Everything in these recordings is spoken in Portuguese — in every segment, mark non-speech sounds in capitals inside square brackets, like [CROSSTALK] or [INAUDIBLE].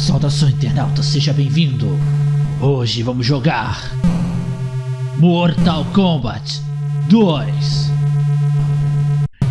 Saudação internauta, seja bem-vindo. Hoje vamos jogar Mortal Kombat 2.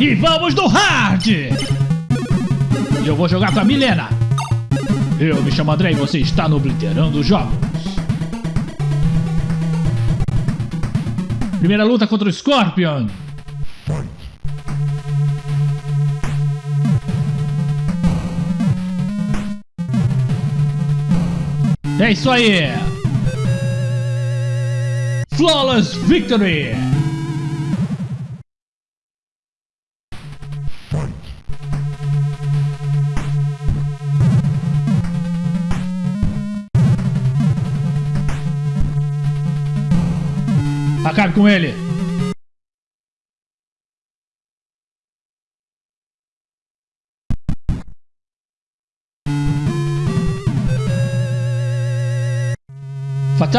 E vamos no hard! Eu vou jogar com a Milena. Eu me chamo André e você está no Obliterando Jogos. Primeira luta contra o Scorpion. É isso aí! Flawless Victory! Acabe com ele!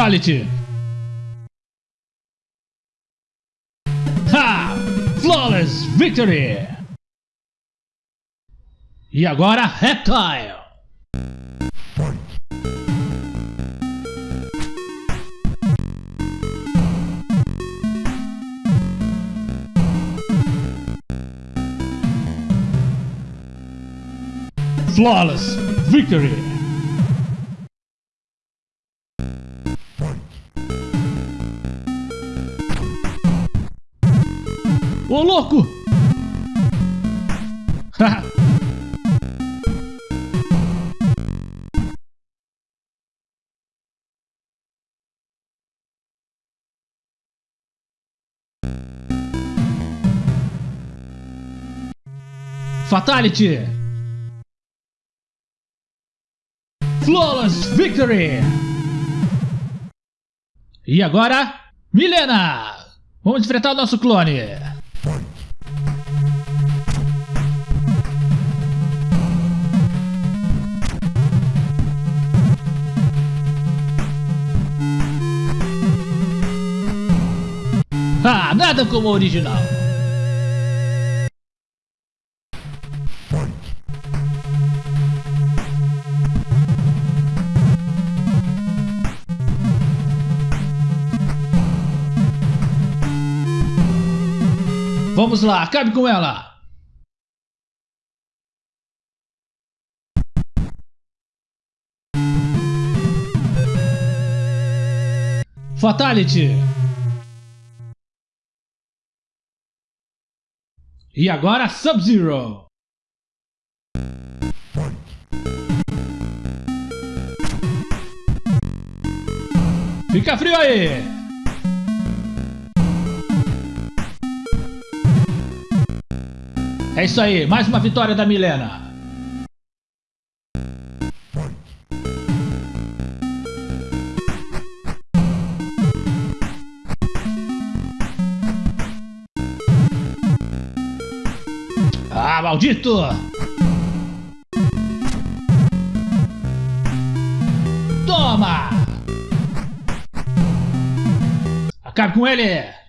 Fatality! Ha! Flawless Victory! E agora, Reptile! Flawless Victory! Ô louco! [LAUGHS] Fatality! Flawless Victory! E agora, Milena! Vamos enfrentar o nosso clone! Ah, nada como o original. Vamos lá, acabe com ela! Fatality! E agora Sub-Zero! Fica frio aí! É isso aí, mais uma vitória da Milena. Ah, maldito! Toma! Acabe com ele!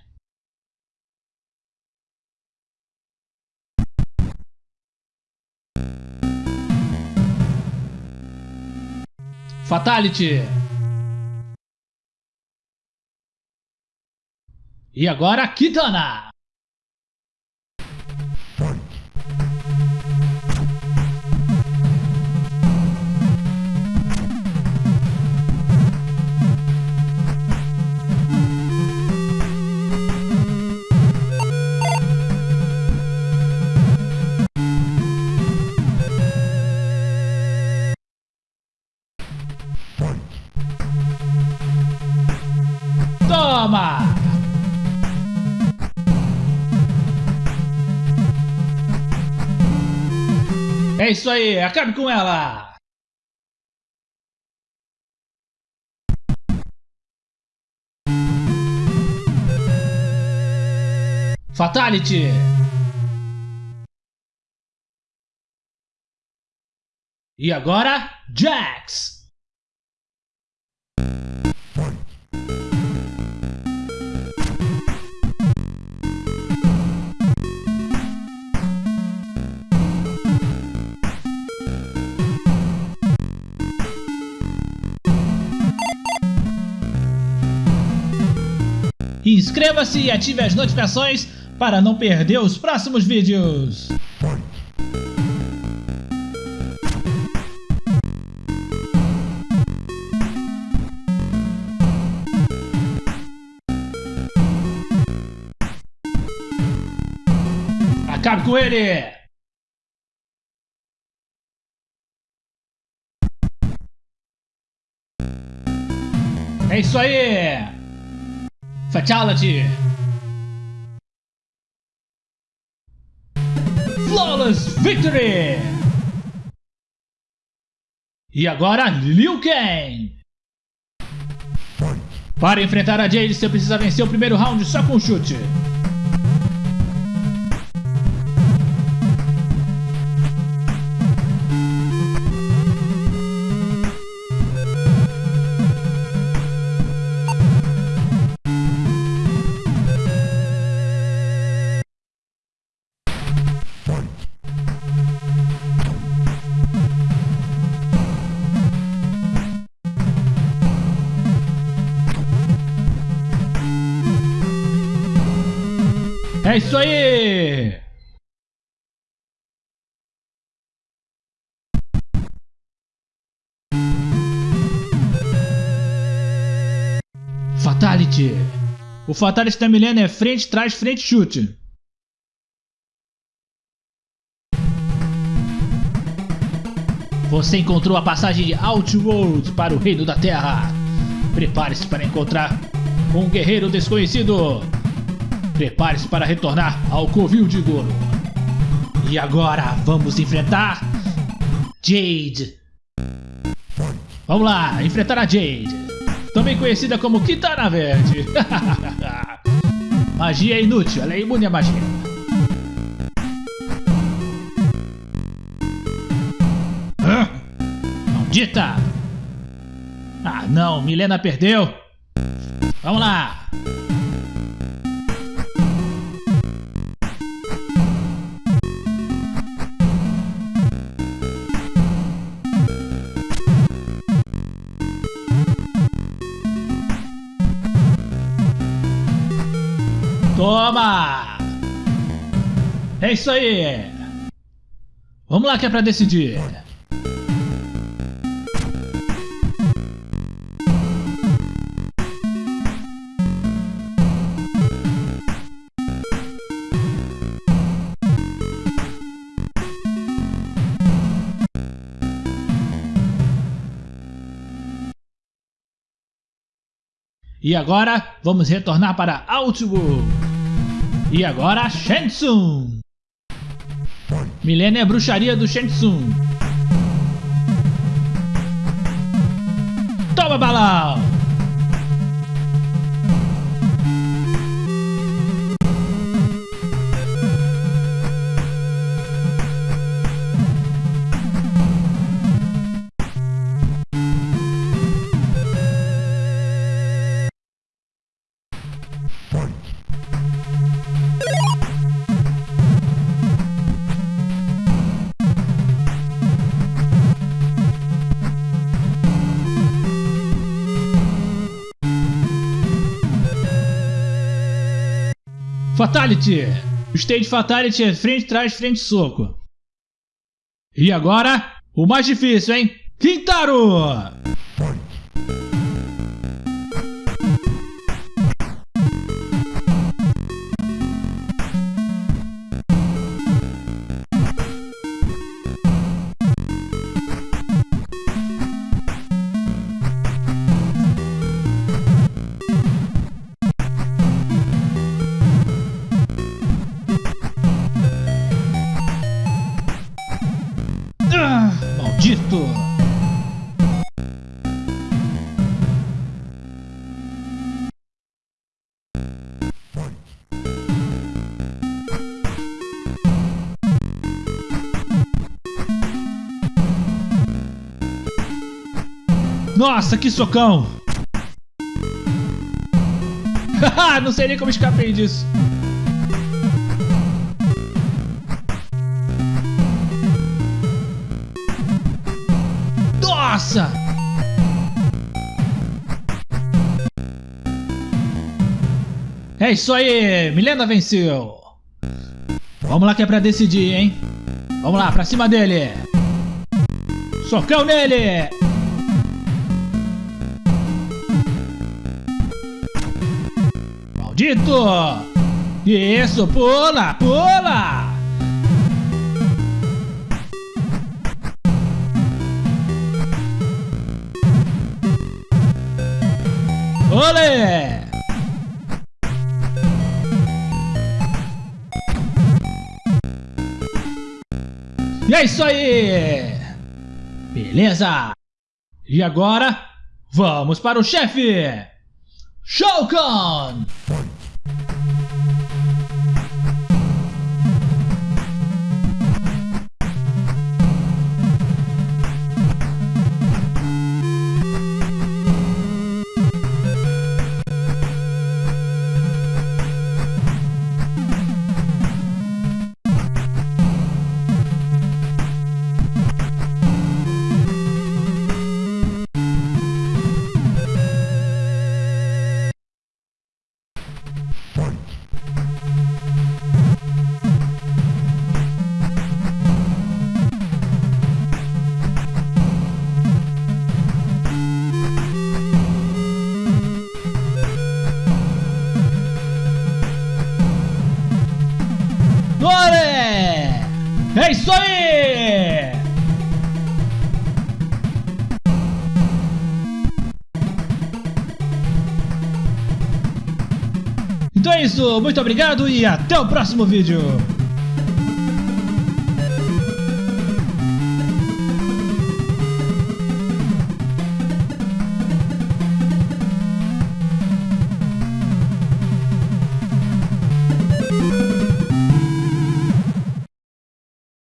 Fatality! E agora Kitana! É isso aí, acabe com ela! Fatality! E agora, Jax! Inscreva-se e ative as notificações para não perder os próximos vídeos. Acabe com ele! É isso aí! Fatality! Flawless Victory! E agora, Liu Kang! Para enfrentar a Jade, você precisa vencer o primeiro round só com chute. É isso aí! Fatality! O Fatality da Milena é frente, trás, frente, chute. Você encontrou a passagem de Outworld para o Reino da Terra. Prepare-se para encontrar um guerreiro desconhecido. Prepare-se para retornar ao Covil de Goro. E agora vamos enfrentar Jade. Vamos lá, enfrentar a Jade. Também conhecida como Kitana Verde. [LAUGHS] magia é inútil, ela é imune à magia. Hã? Maldita! Ah não, Milena perdeu. Vamos lá. Toma! É isso aí! Vamos lá que é pra decidir. E agora, vamos retornar para Outworld. E agora, Shensung. Milênio é bruxaria do Shensung. Toma balão! Fatality! O stage Fatality é frente, trás, frente, soco. E agora, o mais difícil, hein? Quintaro! Nossa, que socão! [LAUGHS] Não sei nem como escapei disso. Nossa! É isso aí, Milena venceu. Vamos lá que é pra decidir, hein? Vamos lá, pra cima dele. Socão nele. Maldito. Isso, pula, pula. Olé! E é isso aí! Beleza! E agora, vamos para o chefe! Shao Então é isso, muito obrigado e até o próximo vídeo!